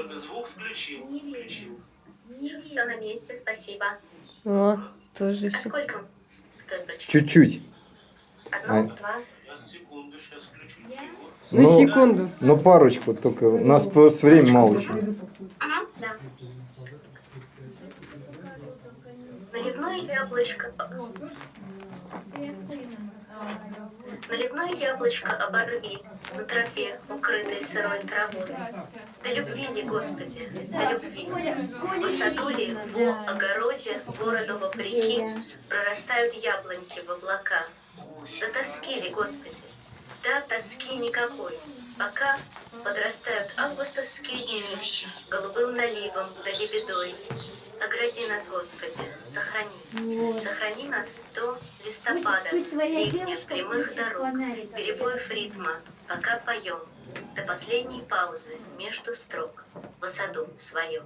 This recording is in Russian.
Ольга, звук включил. Включил. Все на месте, спасибо. О, тоже А сколько стоит прочитать? Чуть-чуть. Одно, А. два. Секунду, сейчас включу. Ну, Ну, секунду. Ну, парочку только. У нас просто времени мало еще. Ага, да. Наливное яблочко. Наливное яблочко оборви на тропе, укрытой сырой травой. Да любви ли, Господи, да любви. В саду ли, в огороде, городу вопреки, прорастают яблоньки в облака. Да тоски ли, Господи, да тоски никакой, пока подрастают августовские дни голубым наливом да лебедой. Огради нас, Господи, сохрани. Сохрани нас до листопада, ливня, прямых дорог, фонарик. перебоев ритма, пока поем, до последней паузы между строк, в саду своем.